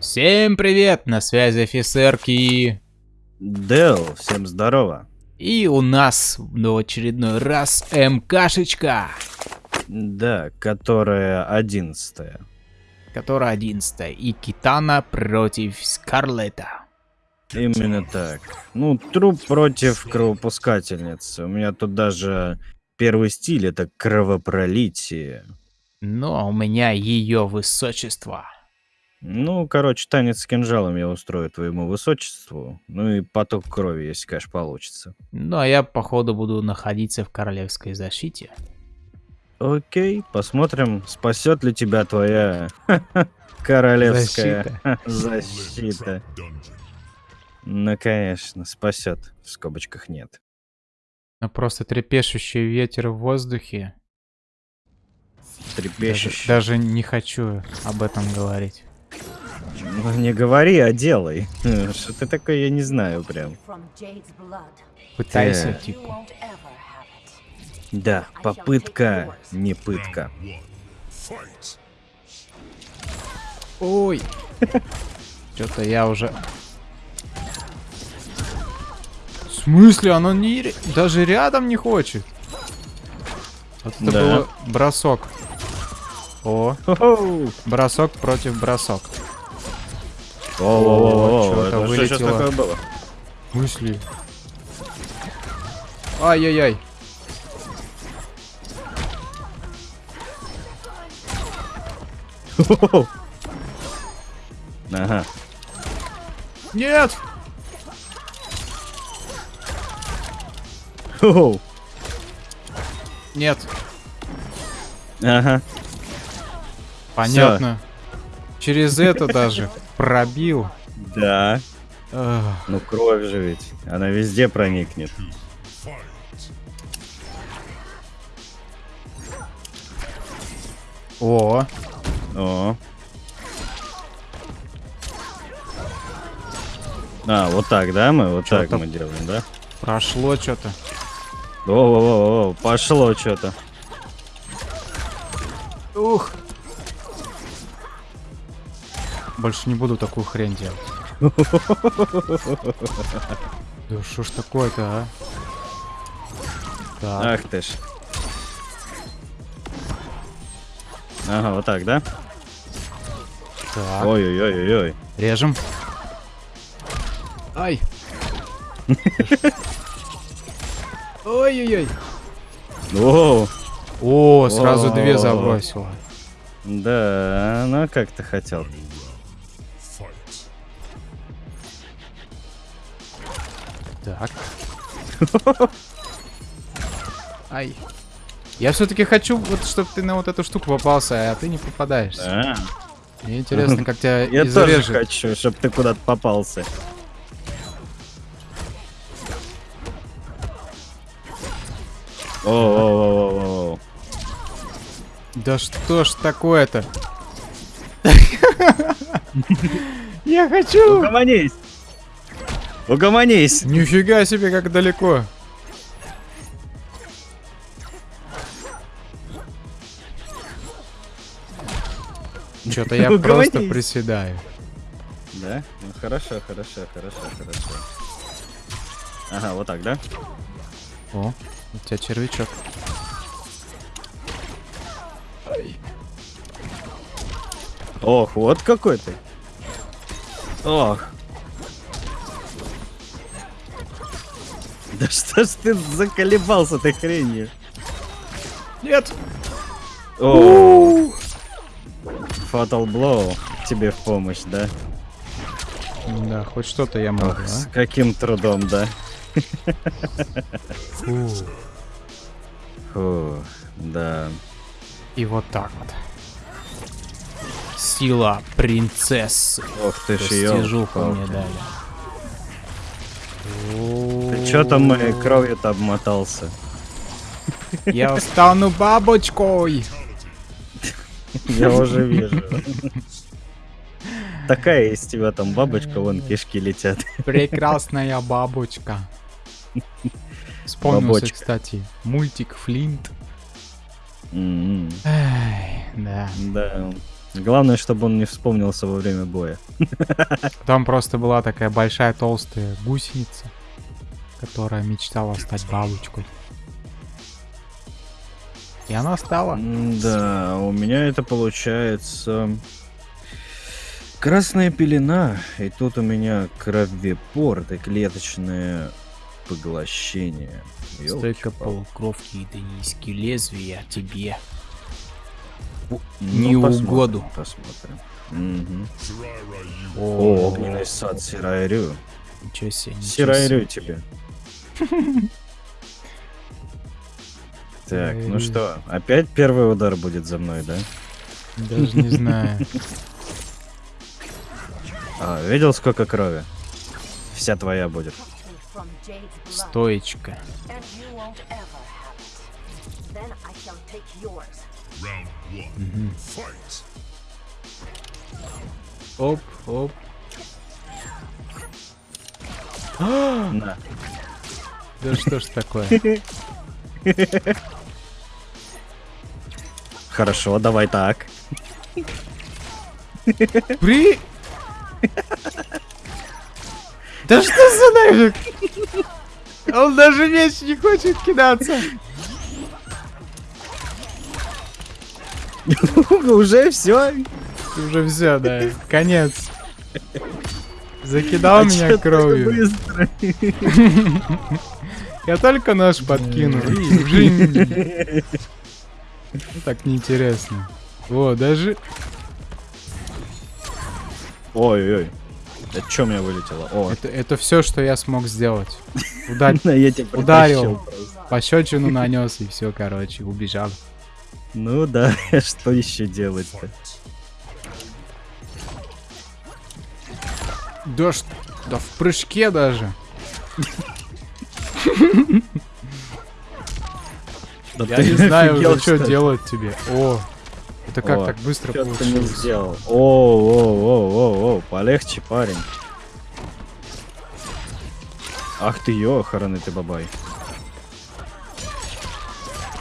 Всем привет, на связи офицерки. Дэл, всем здорово. И у нас в очередной раз МКшечка. Да, которая одиннадцатая. Которая одиннадцатая. И Китана против Скарлета. Именно так. Ну, труп против кровопускательницы. У меня тут даже первый стиль это кровопролитие. Ну, а у меня ее высочество. Ну, короче, танец с кинжалом я устрою твоему высочеству. Ну и поток крови, если, конечно, получится. Ну, а я, походу, буду находиться в королевской защите. Окей, посмотрим, спасет ли тебя твоя королевская защита. Ну, конечно, спасет. В скобочках нет. Ну, просто трепещущий ветер в воздухе. Трепещущий. Даже, даже не хочу об этом говорить. Ну, не говори, а делай. Что ты такое, я не знаю прям. Пытайся, Э. типа. Да, попытка не пытка. Ой. Что-то я уже... смысле? Оно не... Даже рядом не хочет. Вот это Да. было бросок. О, бросок против бросок. О, чё-то это что сейчас вылетело. такое было? Мысли. Ай-яй-яй. Ага. Нет! Нет. Ага. Понятно. Через это даже пробил. Да. Ну кровь же ведь. Она везде проникнет. О, О. А, вот так, да, мы? Вот так мы делаем, да? прошло что-то. О-о-о, пошло что-то. Ух. Больше не буду такую хрень делать. Да что ж такое-то, а? Так, Ах ты ж. Ага, вот так, да? так. Ой-ой-ой-ой. Режем. Ай. Ой-ой-ой. Оу. О, сразу две О. забросила. Да, ну как ты хотел. Так. Ай. Я все-таки хочу, вот, чтобы ты на вот эту штуку попался, а ты не попадаешься. Да. Мне интересно, как тебя Я тоже изрежет. хочу, чтобы ты куда-то попался. О-о-о-о-о. Да что ж такое-то? Я хочу! Угомонись! Угомонись! Нифига себе, как далеко. Что-то я просто приседаю. Да? Ну хорошо, хорошо, хорошо, хорошо. Ага, вот так, да? О, у тебя червячок. Ох, вот какой ты. Ох. Да что ж ты заколебался ты хренью? Нет! О, Fatal Blow тебе в помощь, да? Да, хоть что-то я могу, Ох, с а? каким трудом, да? Фу. Фу, да. И вот так вот. Сила принцессы. Ох ты ж ёлка. мне дали. Ты чё там моей кровью-то обмотался? Я стану бабочкой. Я уже вижу. Такая из тебя там бабочка, вон кишки летят. Прекрасная бабочка. Вспомнился, Бабочка. кстати, мультик Флинт. М, Ай, да. Да. Главное, чтобы он не вспомнился во время боя. Там просто была такая большая толстая гусеница, которая мечтала стать бабочкой. И она стала. Да, у меня это получается красная пелена, и тут у меня кровепорт и клеточное поглощение. Стойка полукровки и данийские лезвия тебе. Ну, не посмотрим, угоду. Посмотрим. Мгм. О, О, огненный сад Сирайрю. Ничего себе, ничего Сирайрю тебе. Так, ну что, опять первый удар будет за мной, да? Даже не знаю. А, видел, сколько крови? Вся твоя будет. Стоечка. Оп, оп. На. Да что ж такое? Хорошо, давай так. При... Да что за нафиг? Он даже меч не хочет кидаться. Уже все. Уже все, да. Конец. Закидал меня кровью. Я только нож подкинул. жинь. Ну, Так неинтересно. О, даже... Ой-ой. Что у меня вылетело? О, Это, это все, что я смог сделать. Удар... тебя Ударил. Пощечину нанес и все, короче, убежал. Ну да, что еще делать-то? Да, ш- да в прыжке даже. Да Я не знаю уже, что делать тебе. О, это как О, так быстро ты получилось? сделал? О, о, о, о, о, полегче, парень. Ах ты ёханый ты бабай.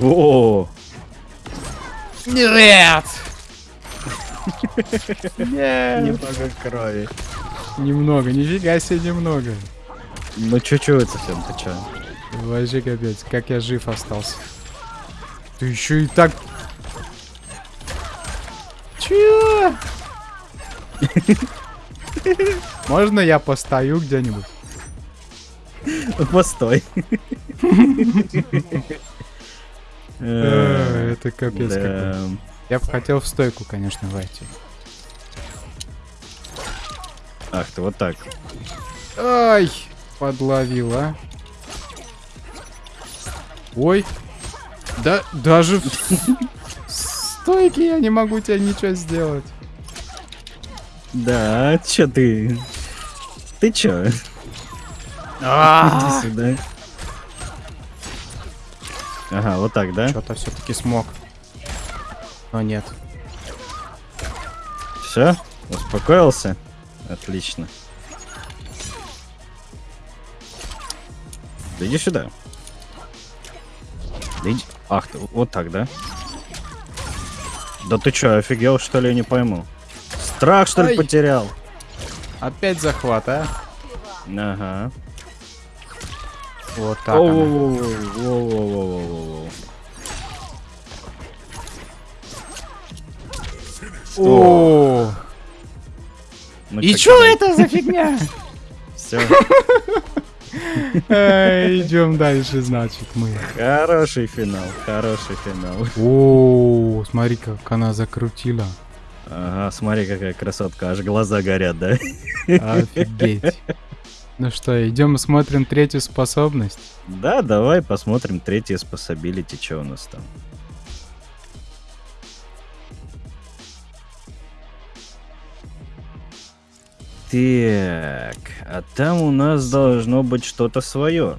О, Нет! Нет! немного крови. Немного, нифига себе немного. Ну чуть-чуть совсем, ты чё? Вообще капец, как я жив остался. Ты еще и так... Чё? Можно я постою где-нибудь? Постой. Э, Это капец какой. Я бы хотел в стойку, конечно, войти. Ах ты, вот так. Ай, подловил, а. Ой. Да, даже в стойке я не могу тебе ничего сделать. Да, чё ты? Ты чё? А, Иди сюда. Ага, вот так, да? Что-то все-таки смог. Но нет. Все? Успокоился? Отлично. Да иди сюда. Да иди- Ах ты, вот так, да? Да ты чё, офигел, что ли, я не пойму. Страх, что ли, Ай. потерял? Опять захват, а? Ага. Вот так. она. Воу-воу-воу-воу-воу-воу-воу. О, Ну и чё, чё это за фигня? Все. Идем дальше, значит, мы. Хороший финал, хороший финал. О, смотри, как она закрутила. Ага, смотри, какая красотка, аж глаза горят, да? Офигеть. Ну что, идем смотрим третью способность. Да, давай посмотрим третье способилити, что у нас там. Так, а там у нас должно быть что-то свое.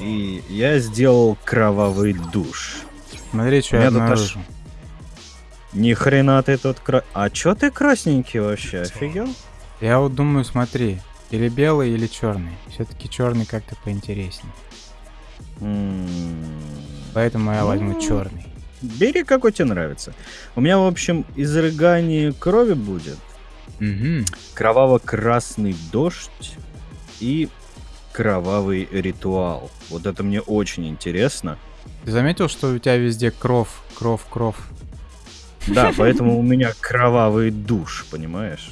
И я сделал кровавый душ. Смотри, что я тут аж- обнаружил. Ни хрена ты тут кра... А чё ты красненький вообще, офигел? Я вот думаю, смотри, или белый, или черный. Все-таки черный как-то поинтереснее. М, Поэтому я возьму Ну. черный. Бери, какой тебе нравится. У меня, в общем, изрыгание крови будет. Угу. Кроваво-красный дождь и кровавый ритуал. Вот это мне очень интересно. Ты заметил, что у тебя везде кровь, кровь, кровь? Да, поэтому у меня кровавый душ, понимаешь?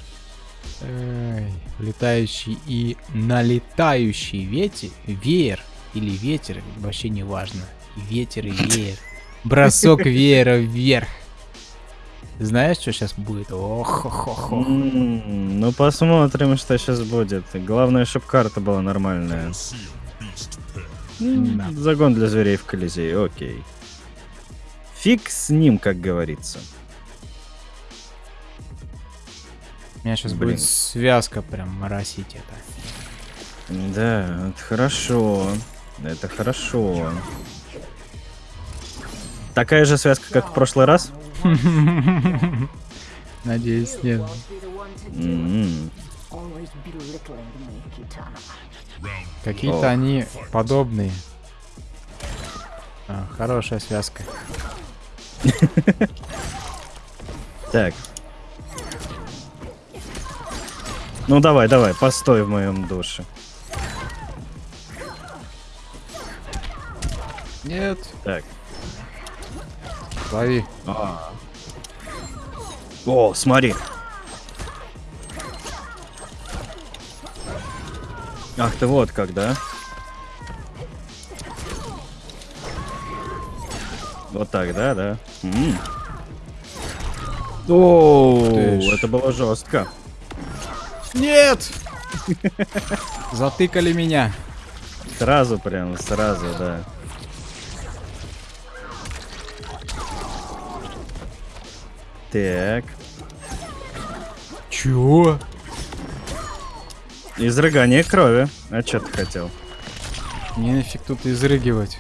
Эй, летающий и налетающий ветер, веер или ветер, вообще не важно. Ветер, и веер. Бросок веера вверх. Знаешь, что сейчас будет? ох хо хо хо М, Ну, посмотрим, что сейчас будет. Главное, чтобы карта была нормальная. Загон для зверей в Колизее, окей. Фиг с ним, как говорится. Меня сейчас Блин. будет связка прям моросить это. Да, это хорошо. Это хорошо. Такая же связка, как в прошлый раз? Надеюсь, нет. Какие-то они подобные. А, хорошая связка. Так. Ну давай, давай, постой в моем душе. Нет, Так. лови. А. О, смотри. Ах ты вот как, да? Вот так, да, да. М. О, Ты ж. это было жестко. Нет! Затыкали меня. Сразу прям, сразу, да. Так. Чего? Изрыгание крови. А что ты хотел? Не нафиг тут изрыгивать.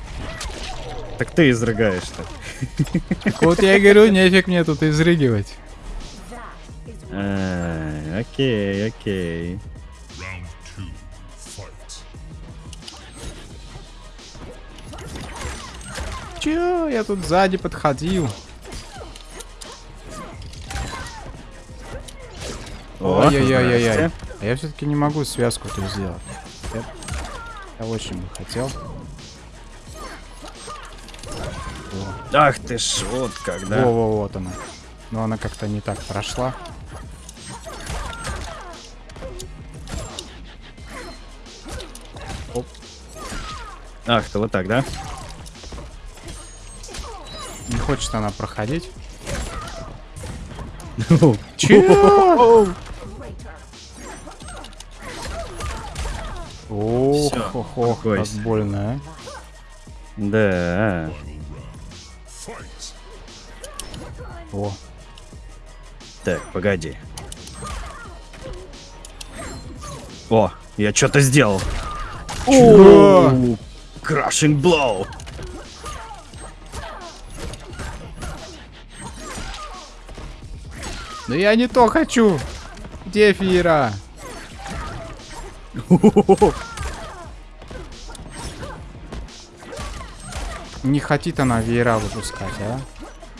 Так ты изрыгаешь-то. Так вот я и говорю, нефиг мне тут изрыгивать. А, окей, окей. Чё? Я тут сзади подходил. О, Ой-ой-ой-ой-ой. здрасте. А я все-таки не могу связку тут сделать. Я, я очень бы хотел. Ах ты ж, вот как, да? Во-во, вот она. Но она как-то не так прошла. Ах ты, вот так, да? Не хочет она проходить. Чё? Ох, ох, ох, как больно, а. Да. О, Так, погоди. О, я что-то сделал. О, Crashing blow. да я не то хочу. Где Фира? Не хотит она веера выпускать, а?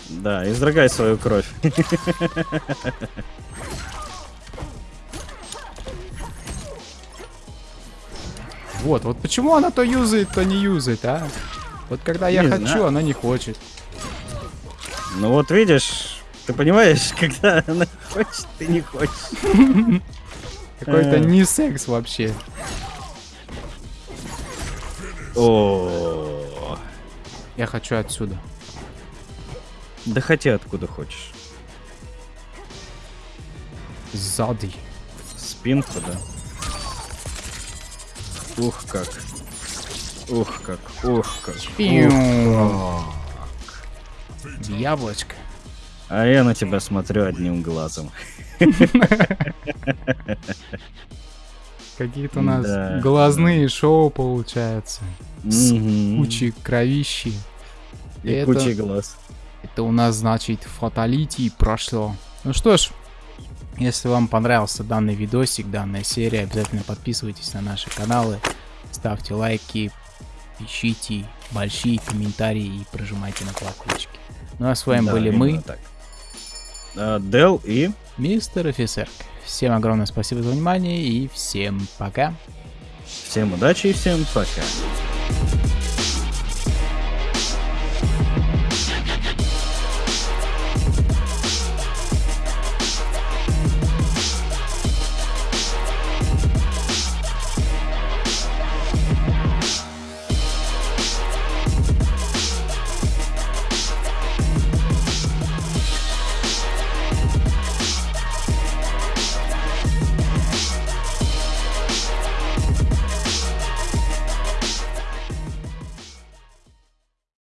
Да, изрыгай свою кровь. Вот, вот почему она то юзает, то не юзает, а? Вот когда я Не хочу, знаю. она не хочет. Ну вот видишь, ты понимаешь, когда она хочет, ты не хочешь. Какой-то Э. не секс вообще. О, Я хочу отсюда. да хотя откуда хочешь. Сзади. Спинку, да. Ух как. Ух как, ух как. Ух как. Яблочко. А я на тебя смотрю одним глазом. Какие-то у нас Да. глазные шоу получаются. С кучей кровищи. И это- кучей глаз. Это у нас, значит, фаталити прошло. Ну что ж, если вам понравился данный видосик, данная серия, обязательно подписывайтесь на наши каналы, ставьте лайки, пишите большие комментарии и прожимайте на колокольчики. Ну а с вами Да, были мы, так. А, Дел и... мистер офицер. Всем огромное спасибо за внимание и всем пока. Всем удачи и всем пока.